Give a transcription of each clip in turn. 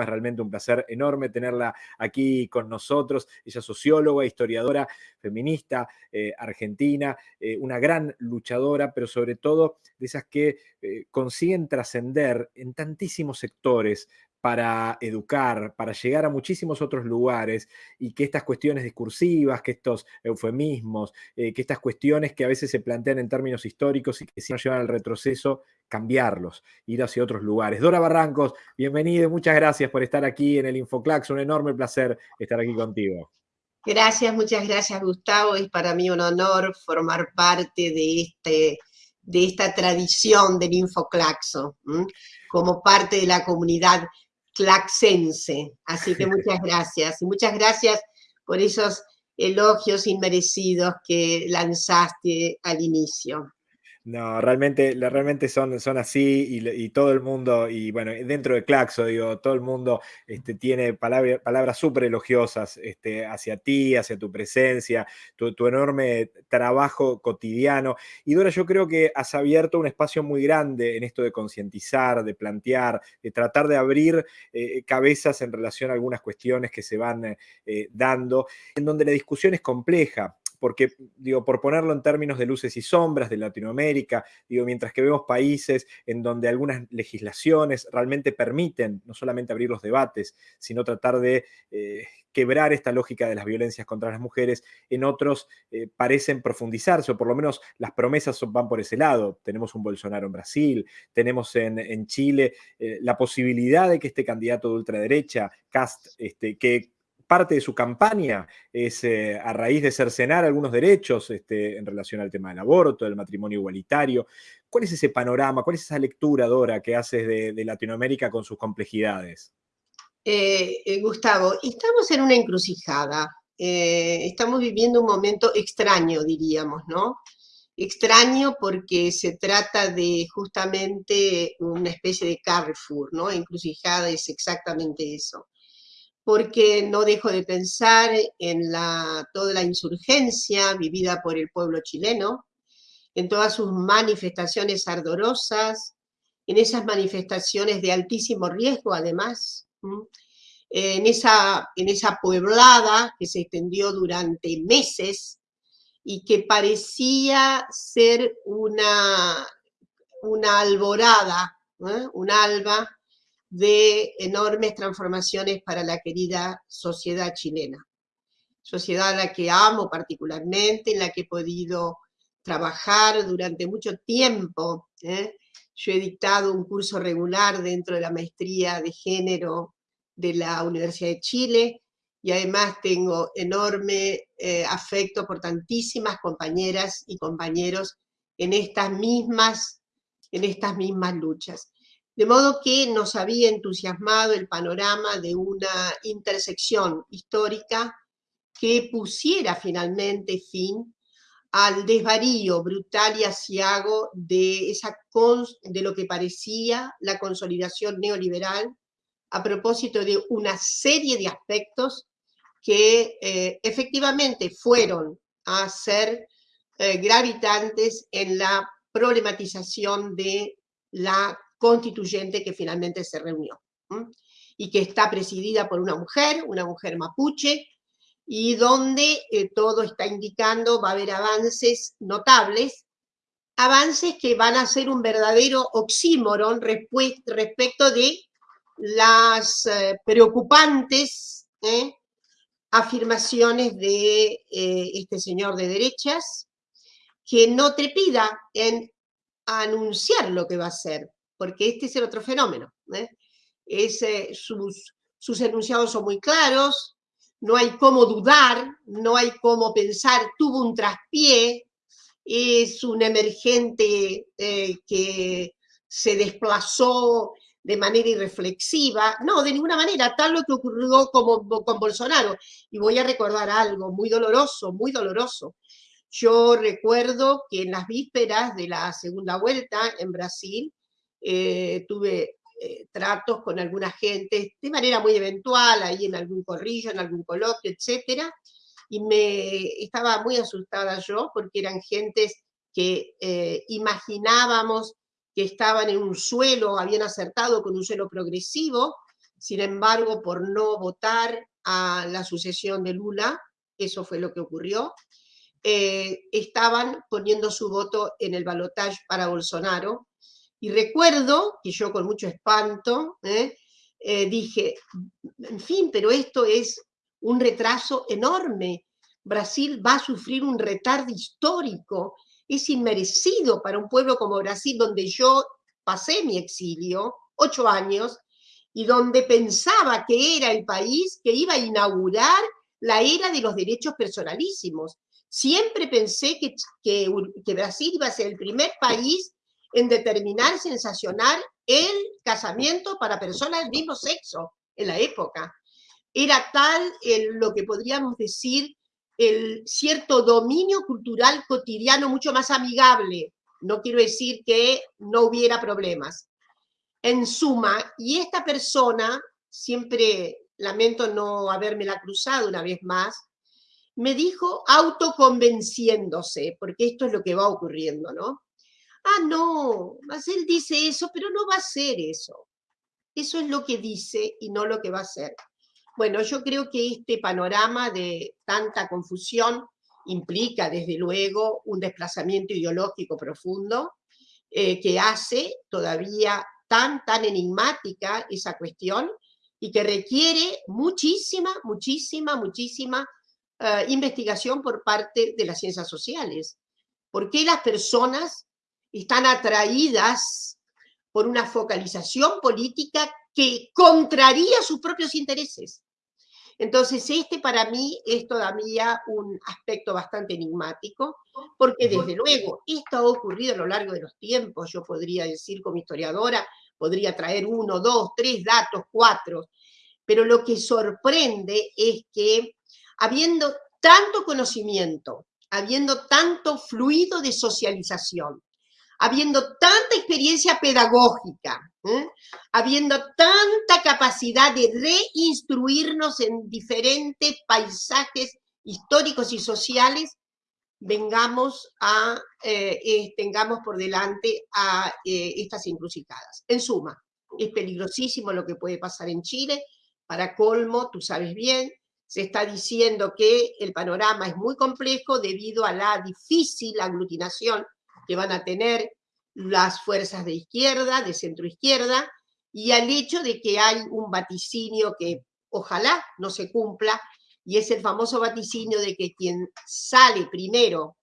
Es realmente un placer enorme tenerla aquí con nosotros. Ella es socióloga, historiadora, feminista, eh, argentina, eh, una gran luchadora, pero sobre todo de esas que eh, consiguen trascender en tantísimos sectores para educar, para llegar a muchísimos otros lugares y que estas cuestiones discursivas, que estos eufemismos, que estas cuestiones que a veces se plantean en términos históricos y que si nos llevan al retroceso, cambiarlos, ir hacia otros lugares. Dora Barrancos, bienvenida muchas gracias por estar aquí en el Infoclax. Un enorme placer estar aquí contigo. Gracias, muchas gracias Gustavo. Es para mí un honor formar parte de, este, de esta tradición del Infoclaxo, como parte de la comunidad claxense. Así que muchas gracias. Y muchas gracias por esos elogios inmerecidos que lanzaste al inicio. No, realmente, realmente son, son así y, todo el mundo, y bueno, dentro de Claxo, digo, todo el mundo este, tiene palabras súper elogiosas este, hacia ti, hacia tu presencia, tu, enorme trabajo cotidiano. Y Dora, yo creo que has abierto un espacio muy grande en esto de concientizar, de plantear, de tratar de abrir eh, cabezas en relación a algunas cuestiones que se van eh, dando, en donde la discusión es compleja porque, digo, por ponerlo en términos de luces y sombras de Latinoamérica, digo, mientras que vemos países en donde algunas legislaciones realmente permiten no solamente abrir los debates, sino tratar de eh, quebrar esta lógica de las violencias contra las mujeres, en otros eh, parecen profundizarse, o por lo menos las promesas van por ese lado. Tenemos un Bolsonaro en Brasil, tenemos en, Chile eh, la posibilidad de que este candidato de ultraderecha, Cast, este, que parte de su campaña es eh, a raíz de cercenar algunos derechos este, en relación al tema del aborto, del matrimonio igualitario. ¿Cuál es ese panorama, cuál es esa lectura, Dora, que haces de, Latinoamérica con sus complejidades? Eh, eh, Gustavo, estamos en una encrucijada. estamos viviendo un momento extraño, diríamos, ¿no? Extraño porque se trata de justamente una especie de Carrefour, ¿no? Encrucijada es exactamente eso porque no dejo de pensar en la, toda la insurgencia vivida por el pueblo chileno, en todas sus manifestaciones ardorosas, en esas manifestaciones de altísimo riesgo además, en esa, en esa pueblada que se extendió durante meses y que parecía ser una, una alborada, un alba de enormes transformaciones para la querida sociedad chilena. Sociedad a la que amo particularmente, en la que he podido trabajar durante mucho tiempo. ¿eh? Yo he dictado un curso regular dentro de la maestría de género de la Universidad de Chile y además tengo enorme eh, afecto por tantísimas compañeras y compañeros en estas mismas, en estas mismas luchas. De modo que nos había entusiasmado el panorama de una intersección histórica que pusiera finalmente fin al desvarío brutal y asiago de, esa de lo que parecía la consolidación neoliberal a propósito de una serie de aspectos que eh, efectivamente fueron a ser eh, gravitantes en la problematización de la constituyente que finalmente se reunió y que está presidida por una mujer, una mujer mapuche, y donde eh, todo está indicando va a haber avances notables, avances que van a ser un verdadero oxímoron respecto de las eh, preocupantes ¿eh? afirmaciones de este señor de derechas, que no trepida en anunciar lo que va a hacer, porque este es el otro fenómeno. ¿eh? sus, sus enunciados son muy claros, no hay cómo dudar, no hay cómo pensar, tuvo un traspié, es un emergente eh, que se desplazó de manera irreflexiva, no, de ninguna manera, tal lo que ocurrió con Bolsonaro. Y voy a recordar algo muy doloroso, muy doloroso. Yo recuerdo que en las vísperas de la segunda vuelta en Brasil, eh, tuve eh, tratos con alguna gente de manera muy eventual, ahí en algún corrillo, en algún coloquio, etcétera, y me estaba muy asustada yo porque eran gentes que eh, imaginábamos que estaban en un suelo, habían acertado con un suelo progresivo, sin embargo, por no votar a la sucesión de Lula, eso fue lo que ocurrió, eh, estaban poniendo su voto en el balotaje para Bolsonaro. Y recuerdo que yo con mucho espanto ¿eh? Eh, dije, en fin, pero esto es un retraso enorme. Brasil va a sufrir un retardo histórico. Es inmerecido para un pueblo como Brasil, donde yo pasé mi exilio, ocho años, y donde pensaba que era el país que iba a inaugurar la era de los derechos personalísimos. Siempre pensé que, que, Brasil iba a ser el primer país en determinar, sensacionar el casamiento para personas del mismo sexo en la época. Era tal lo que podríamos decir el cierto dominio cultural cotidiano mucho más amigable. No quiero decir que no hubiera problemas. En suma, y esta persona, siempre lamento no habérmela cruzado una vez más, me dijo autoconvenciéndose, porque esto es lo que va ocurriendo, ¿no? Ah, no, él dice eso, pero no va a ser eso. Eso es lo que dice y no lo que va a ser. Bueno, yo creo que este panorama de tanta confusión implica, desde luego, un desplazamiento ideológico profundo eh, que hace todavía tan, tan enigmática esa cuestión y que requiere muchísima, muchísima, muchísima eh, investigación por parte de las ciencias sociales. ¿Por qué las personas están atraídas por una focalización política que contraría sus propios intereses. Entonces, este para mí es todavía un aspecto bastante enigmático, porque desde luego esto ha ocurrido a lo largo de los tiempos, yo podría decir como historiadora, podría traer uno, dos, tres datos, cuatro, pero lo que sorprende es que habiendo tanto conocimiento, habiendo tanto fluido de socialización, habiendo tanta experiencia pedagógica, ¿eh? habiendo tanta capacidad de reinstruirnos en diferentes paisajes históricos y sociales, vengamos a, eh, tengamos por delante a eh, estas encrucijadas. En suma, es peligrosísimo lo que puede pasar en Chile, para colmo, tú sabes bien, se está diciendo que el panorama es muy complejo debido a la difícil aglutinación que van a tener las fuerzas de izquierda, de centro izquierda, y al hecho de que hay un vaticinio que ojalá no se cumpla, y es el famoso vaticinio de que quien sale primero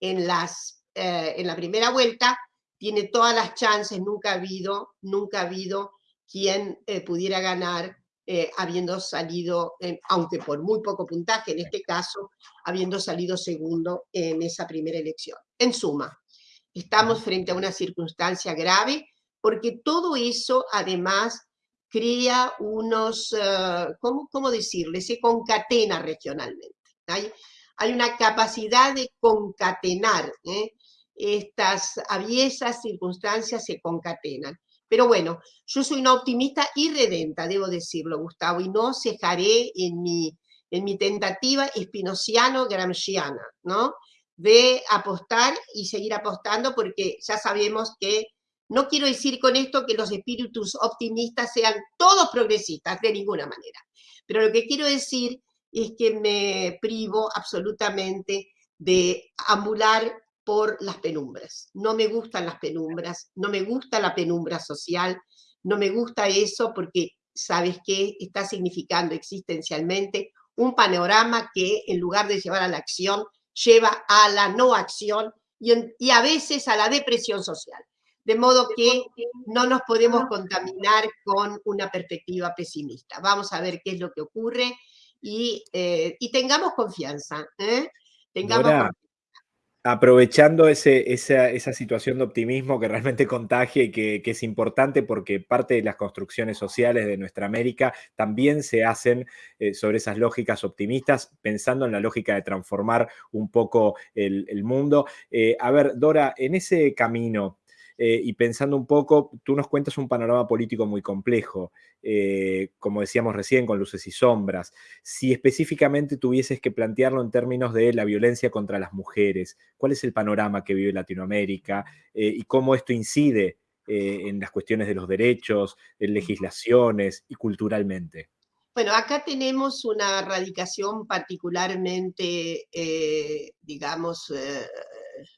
en, las, eh, en la primera vuelta tiene todas las chances, nunca ha habido, nunca ha habido quien eh, pudiera ganar eh, habiendo salido, aunque por muy poco puntaje en este caso, habiendo salido segundo en esa primera elección. En suma, estamos frente a una circunstancia grave porque todo eso además crea unos, eh, ¿cómo, ¿cómo, decirle? Se concatena regionalmente. Hay, hay una capacidad de concatenar. ¿eh? Estas aviesas circunstancias se concatenan. Pero bueno, yo soy una optimista y redenta, debo decirlo, Gustavo, y no cejaré en mi, en mi tentativa espinociano-gramsciana, ¿no? De apostar y seguir apostando porque ya sabemos que no quiero decir con esto que los espíritus optimistas sean todos progresistas, de ninguna manera. Pero lo que quiero decir es que me privo absolutamente de amular por las penumbras. No me gustan las penumbras, no me gusta la penumbra social, no me gusta eso porque, ¿sabes qué? Está significando existencialmente un panorama que en lugar de llevar a la acción, lleva a la no acción y, a veces a la depresión social. De modo que no nos podemos contaminar con una perspectiva pesimista. Vamos a ver qué es lo que ocurre y, eh, tengamos confianza. ¿eh? Tengamos confianza aprovechando ese, esa, situación de optimismo que realmente contagia y que, es importante porque parte de las construcciones sociales de nuestra América también se hacen eh, sobre esas lógicas optimistas, pensando en la lógica de transformar un poco el, mundo. Eh, a ver, Dora, en ese camino eh, y pensando un poco, tú nos cuentas un panorama político muy complejo, eh, como decíamos recién, con luces y sombras. Si específicamente tuvieses que plantearlo en términos de la violencia contra las mujeres, ¿cuál es el panorama que vive Latinoamérica eh, y cómo esto incide en las cuestiones de los derechos, en legislaciones y culturalmente? Bueno, acá tenemos una radicación particularmente, digamos,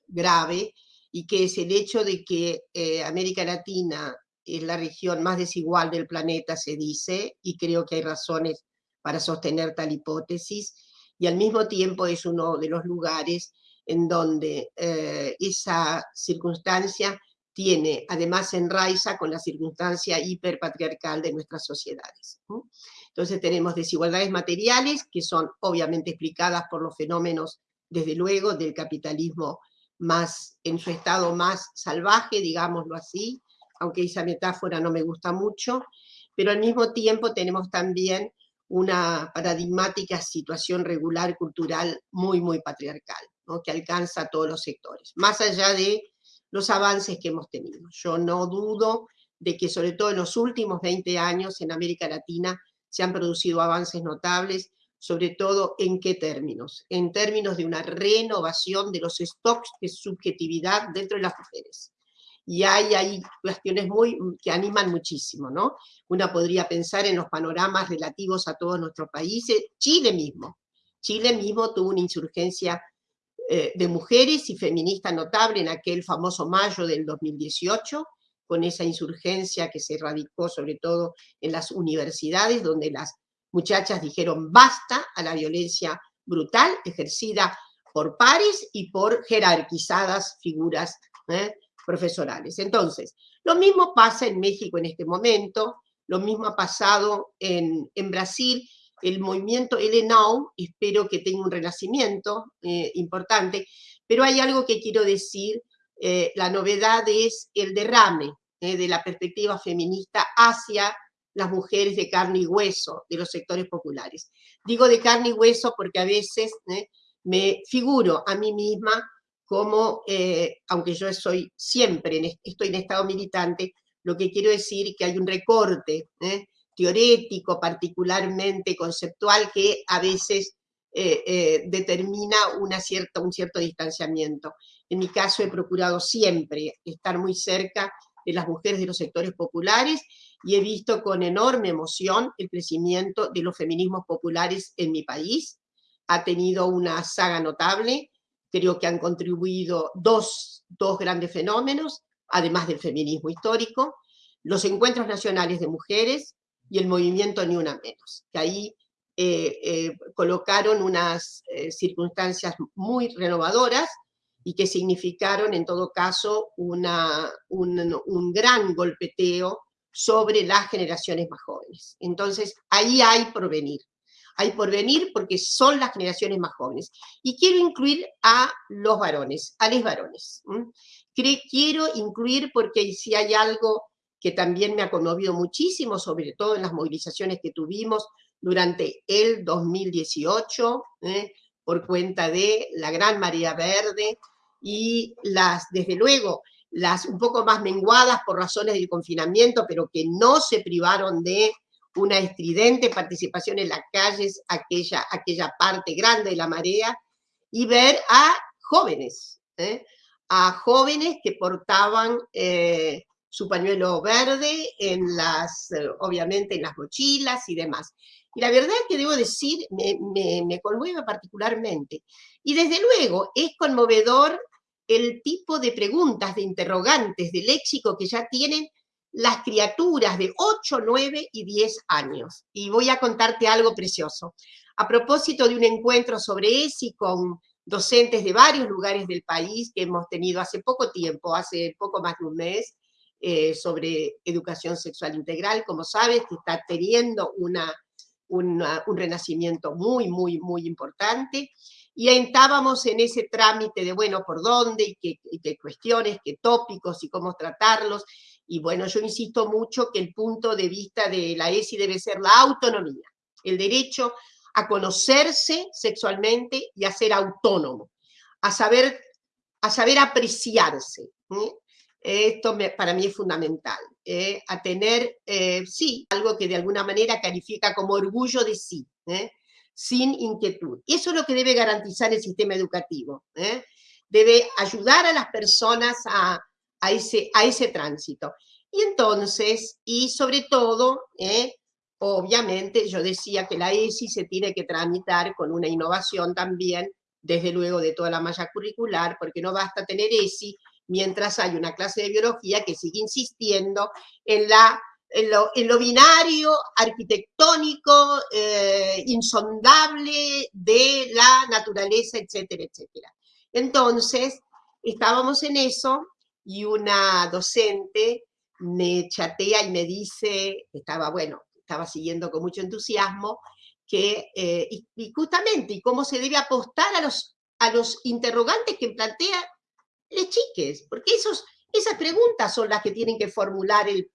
grave, y que es el hecho de que América Latina es la región más desigual del planeta, se dice, y creo que hay razones para sostener tal hipótesis, y al mismo tiempo es uno de los lugares en donde esa circunstancia tiene, además enraiza con la circunstancia hiperpatriarcal de nuestras sociedades. Entonces tenemos desigualdades materiales que son obviamente explicadas por los fenómenos, desde luego, del capitalismo más en su estado más salvaje, digámoslo así, aunque esa metáfora no me gusta mucho, pero al mismo tiempo tenemos también una paradigmática situación regular cultural muy, muy patriarcal, que alcanza a todos los sectores, más allá de los avances que hemos tenido. Yo no dudo de que sobre todo en los últimos 20 años en América Latina se han producido avances notables, sobre todo en qué términos, en términos de una renovación de los stocks de subjetividad dentro de las mujeres. Y hay, hay cuestiones muy, que animan muchísimo, ¿no? Una podría pensar en los panoramas relativos a todos nuestros países, Chile mismo. Chile mismo tuvo una insurgencia eh, de mujeres y feministas notable en aquel famoso mayo del 2018, con esa insurgencia que se radicó sobre todo en las universidades, donde las muchachas dijeron basta a la violencia brutal ejercida por pares y por jerarquizadas figuras ¿eh? profesorales. Entonces, lo mismo pasa en México en este momento, lo mismo ha pasado en, Brasil, el movimiento Now, espero que tenga un renacimiento eh, importante, pero hay algo que quiero decir, eh, la novedad es el derrame eh, de la perspectiva feminista hacia las mujeres de carne y hueso de los sectores populares. Digo de carne y hueso porque a veces me figuro a mí misma como, aunque yo soy siempre, estoy en estado militante, lo que quiero decir que hay un recorte teorético, particularmente conceptual, que a veces eh, eh, determina una cierta, un cierto distanciamiento. En mi caso he procurado siempre estar muy cerca de las mujeres de los sectores populares y he visto con enorme emoción el crecimiento de los feminismos populares en mi país. Ha tenido una saga notable, creo que han contribuido dos, dos grandes fenómenos, además del feminismo histórico, los encuentros nacionales de mujeres, y el movimiento Ni Una Menos, que ahí eh, eh, colocaron unas eh, circunstancias muy renovadoras y que significaron en todo caso una, un, un, gran golpeteo sobre las generaciones más jóvenes. Entonces, ahí hay porvenir. Hay porvenir porque son las generaciones más jóvenes. Y quiero incluir a los varones, a los varones. Quiero incluir porque si hay algo que también me ha conmovido muchísimo, sobre todo en las movilizaciones que tuvimos durante el 2018, ¿eh? por cuenta de la Gran María Verde y las, desde luego, las un poco más menguadas por razones del confinamiento, pero que no se privaron de una estridente participación en las calles, aquella, aquella parte grande de la marea, y ver a jóvenes, ¿eh? a jóvenes que portaban eh, su pañuelo verde, en las, obviamente en las mochilas y demás. Y la verdad que debo decir, me, conmueve particularmente. Y desde luego es conmovedor el tipo de preguntas, de interrogantes, de léxico que ya tienen las criaturas de 8, 9 y 10 años. Y voy a contarte algo precioso. A propósito de un encuentro sobre ESI con docentes de varios lugares del país que hemos tenido hace poco tiempo, hace poco más de un mes, eh, sobre educación sexual integral, como sabes, que está teniendo una, un renacimiento muy, muy, muy importante, y estábamos en ese trámite de, bueno, por dónde, y qué, cuestiones, qué tópicos, y cómo tratarlos, y bueno, yo insisto mucho que el punto de vista de la ESI debe ser la autonomía, el derecho a conocerse sexualmente y a ser autónomo, a saber, a saber apreciarse. Esto para mí es fundamental, ¿eh? a tener, eh, sí, algo que de alguna manera califica como orgullo de sí, ¿eh? Sin inquietud. Eso es lo que debe garantizar el sistema educativo. Debe ayudar a las personas a, a ese, a ese tránsito. Y entonces, y sobre todo, eh, obviamente yo decía que la ESI se tiene que tramitar con una innovación también, desde luego de toda la malla curricular, porque no basta tener ESI mientras hay una clase de biología que sigue insistiendo en la en lo, binario, arquitectónico, eh, insondable de la naturaleza, etcétera, etcétera. Entonces, estábamos en eso y una docente me chatea y me dice, estaba, bueno, estaba siguiendo con mucho entusiasmo, que, eh, y, justamente, y cómo se debe apostar a los, a los interrogantes que plantea les chiques, porque esos, esas preguntas son las que tienen que formular el,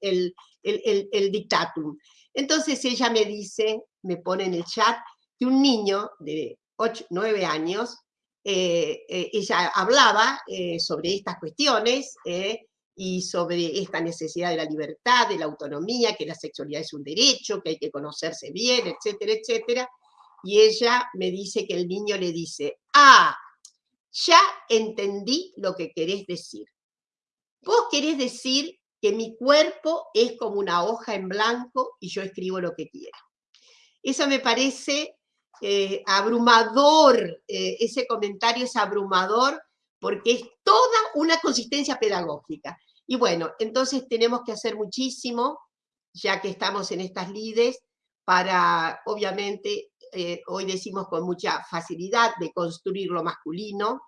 el, dictatum. Entonces ella me dice, me pone en el chat, que un niño de 8, 9 años, eh, eh, ella hablaba eh, sobre estas cuestiones y sobre esta necesidad de la libertad, de la autonomía, que la sexualidad es un derecho, que hay que conocerse bien, etcétera, etcétera. Y ella me dice que el niño le dice, ah, ya entendí lo que querés decir. Vos querés decir que mi cuerpo es como una hoja en blanco y yo escribo lo que quiero. Eso me parece eh, abrumador, eh, ese comentario es abrumador porque es toda una consistencia pedagógica. Y bueno, entonces tenemos que hacer muchísimo, ya que estamos en estas lides, para, obviamente, eh, hoy decimos con mucha facilidad, de construir lo masculino,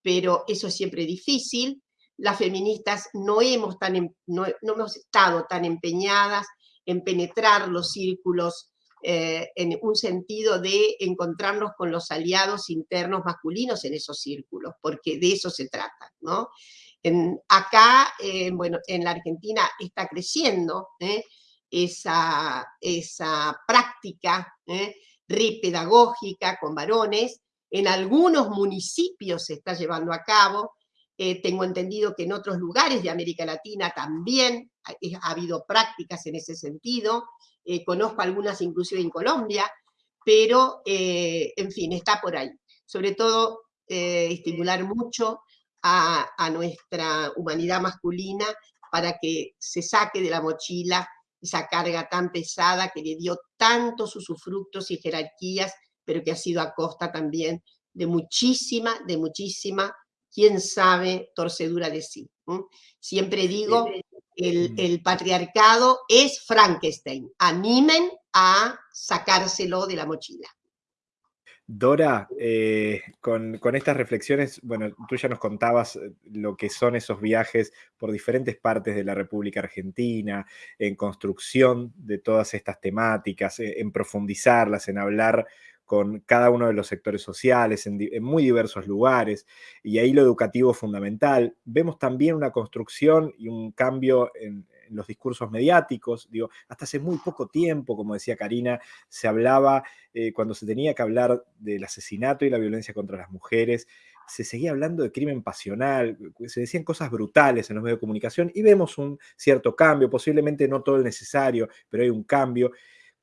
pero eso es siempre difícil, las feministas no hemos, tan, em, no, hemos estado tan empeñadas en penetrar los círculos eh, en un sentido de encontrarnos con los aliados internos masculinos en esos círculos, porque de eso se trata. ¿no? En, acá, eh, bueno, en la Argentina está creciendo ¿eh? esa, esa práctica repedagógica con varones, en algunos municipios se está llevando a cabo, eh, tengo entendido que en otros lugares de América Latina también ha, habido prácticas en ese sentido. Eh, conozco algunas inclusive en Colombia, pero, eh, en fin, está por ahí. Sobre todo, estimular mucho a, nuestra humanidad masculina para que se saque de la mochila esa carga tan pesada que le dio tantos usufructos y jerarquías, pero que ha sido a costa también de muchísima, de muchísima quién sabe, torcedura de sí. Siempre digo, el, el, patriarcado es Frankenstein. Animen a sacárselo de la mochila. Dora, eh, con, estas reflexiones, bueno, tú ya nos contabas eh, lo que son esos viajes por diferentes partes de la República Argentina, en construcción de todas estas temáticas, eh, en profundizarlas, en hablar con cada uno de los sectores sociales en, muy diversos lugares, y ahí lo educativo es fundamental. Vemos también una construcción y un cambio en, los discursos mediáticos, digo, hasta hace muy poco tiempo, como decía Karina, se hablaba, eh, cuando se tenía que hablar del asesinato y la violencia contra las mujeres, se seguía hablando de crimen pasional, se decían cosas brutales en los medios de comunicación y vemos un cierto cambio, posiblemente no todo el necesario, pero hay un cambio.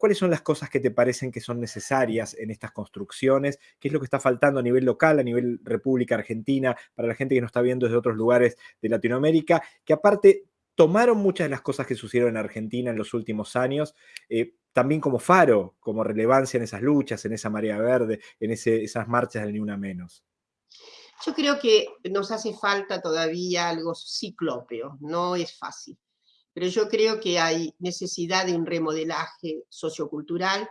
¿Cuáles son las cosas que te parecen que son necesarias en estas construcciones? ¿Qué es lo que está faltando a nivel local, a nivel República Argentina, para la gente que nos está viendo desde otros lugares de Latinoamérica? Que aparte tomaron muchas de las cosas que sucedieron en Argentina en los últimos años, eh, también como faro, como relevancia en esas luchas, en esa marea verde, en esas marchas del Ni Una Menos. Yo creo que nos hace falta todavía algo ciclópeo, no es fácil pero yo creo que hay necesidad de un remodelaje sociocultural.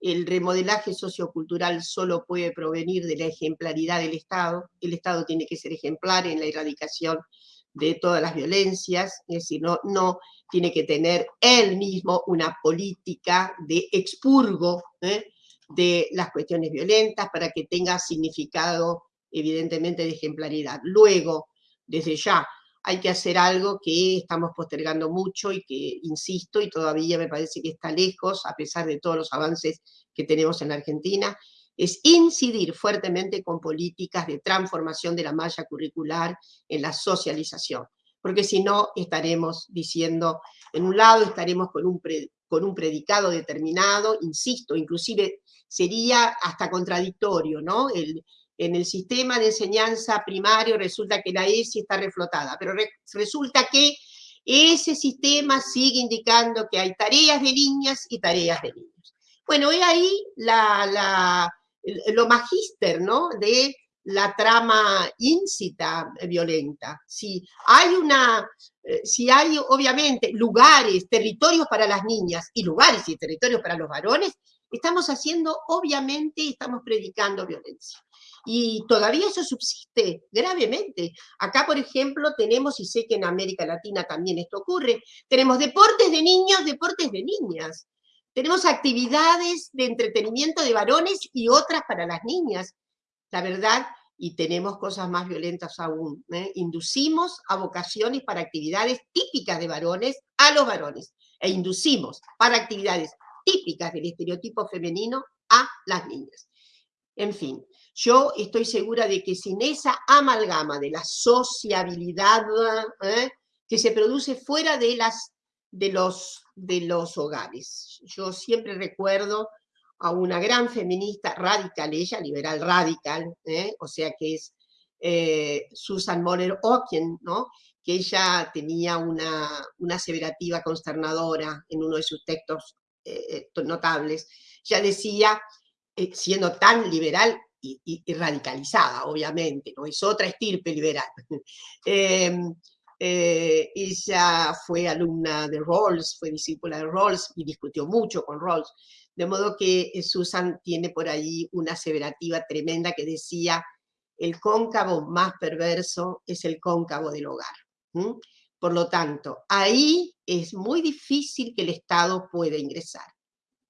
El remodelaje sociocultural solo puede provenir de la ejemplaridad del Estado. El Estado tiene que ser ejemplar en la erradicación de todas las violencias, es decir, no, no tiene que tener él mismo una política de expurgo ¿eh? de las cuestiones violentas para que tenga significado evidentemente de ejemplaridad. Luego, desde ya, hay que hacer algo que estamos postergando mucho y que, insisto, y todavía me parece que está lejos, a pesar de todos los avances que tenemos en la Argentina, es incidir fuertemente con políticas de transformación de la malla curricular en la socialización, porque si no estaremos diciendo, en un lado estaremos con un, con un predicado determinado, insisto, inclusive sería hasta contradictorio, ¿no? En el sistema de enseñanza primario resulta que la ESI está reflotada, pero resulta que ese sistema sigue indicando que hay tareas de niñas y tareas de niños. Bueno, es ahí lo magíster, ¿no? De la trama íncita violenta. Si hay una, eh, si hay obviamente lugares, territorios para las niñas y lugares y territorios para los varones, estamos haciendo, obviamente, estamos predicando violencia. Y todavía eso subsiste gravemente. Acá, por ejemplo, tenemos, y sé que en América Latina también esto ocurre, tenemos deportes de niños, deportes de niñas. Tenemos actividades de entretenimiento de varones y otras para las niñas. La verdad, y tenemos cosas más violentas aún. ¿eh? Inducimos a vocaciones para actividades típicas de varones a los varones. E inducimos para actividades típicas del estereotipo femenino a las niñas. En fin, yo estoy segura de que sin esa amalgama de la sociabilidad ¿eh? que se produce fuera de, las, de, los, de los hogares. Yo siempre recuerdo a una gran feminista radical, ella liberal radical, ¿eh? o sea que es eh, Susan Moller Oken, ¿no? que ella tenía una, una aseverativa consternadora en uno de sus textos notables, ya decía, siendo tan liberal y, radicalizada, obviamente, ¿no? es otra estirpe liberal, em, ella fue alumna de Rawls, fue discípula de Rawls y discutió mucho con Rawls, de modo que eh, Susan tiene por ahí una aseverativa tremenda que decía, el cóncavo más perverso es el cóncavo del hogar. Por lo tanto, ahí es muy difícil que el Estado pueda ingresar,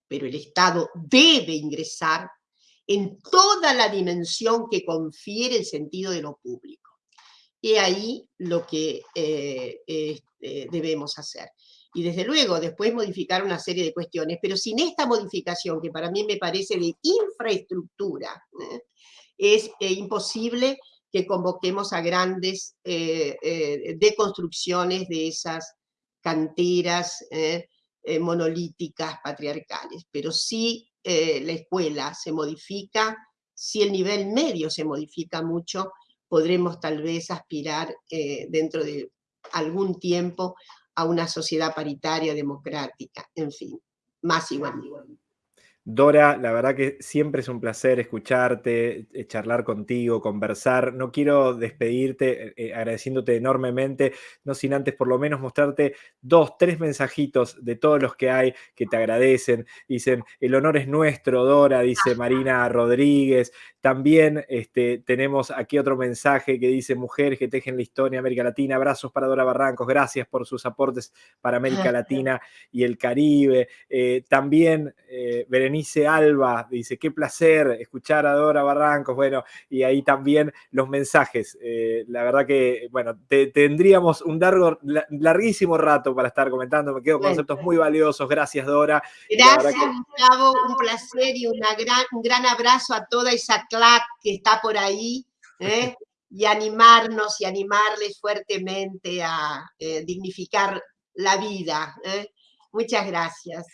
pero el Estado debe ingresar en toda la dimensión que confiere el sentido de lo público. Y ahí lo que eh, este, debemos hacer y desde luego después modificar una serie de cuestiones, pero sin esta modificación, que para mí me parece de infraestructura, ¿eh? es eh, imposible que convoquemos a grandes eh, deconstrucciones de esas canteras monolíticas patriarcales. Pero si la escuela se modifica, si el nivel medio se modifica mucho, podremos tal vez aspirar dentro de algún tiempo a una sociedad paritaria, democrática, en fin, más igual. Dora, la verdad que siempre es un placer escucharte, eh, charlar contigo, conversar. No quiero despedirte eh, eh, agradeciéndote enormemente, no sin antes por lo menos mostrarte dos, tres mensajitos de todos los que hay que te agradecen. Dicen, el honor es nuestro, Dora, dice Marina Rodríguez. También este, tenemos aquí otro mensaje que dice, mujeres que tejen la historia de América Latina, abrazos para Dora Barrancos, gracias por sus aportes para América Latina y el Caribe. también, Berenice Berenice Alba dice, qué placer escuchar a Dora Barrancos, bueno, y ahí también los mensajes. Eh, la verdad que, bueno, tendríamos un largo, larguísimo rato para estar comentando, me quedo con conceptos muy valiosos, gracias Dora. Gracias Gustavo, un placer y una gran, un gran abrazo a toda esa clac que está por ahí. ¿eh? y animarnos y animarles fuertemente a eh, dignificar la vida. Muchas gracias.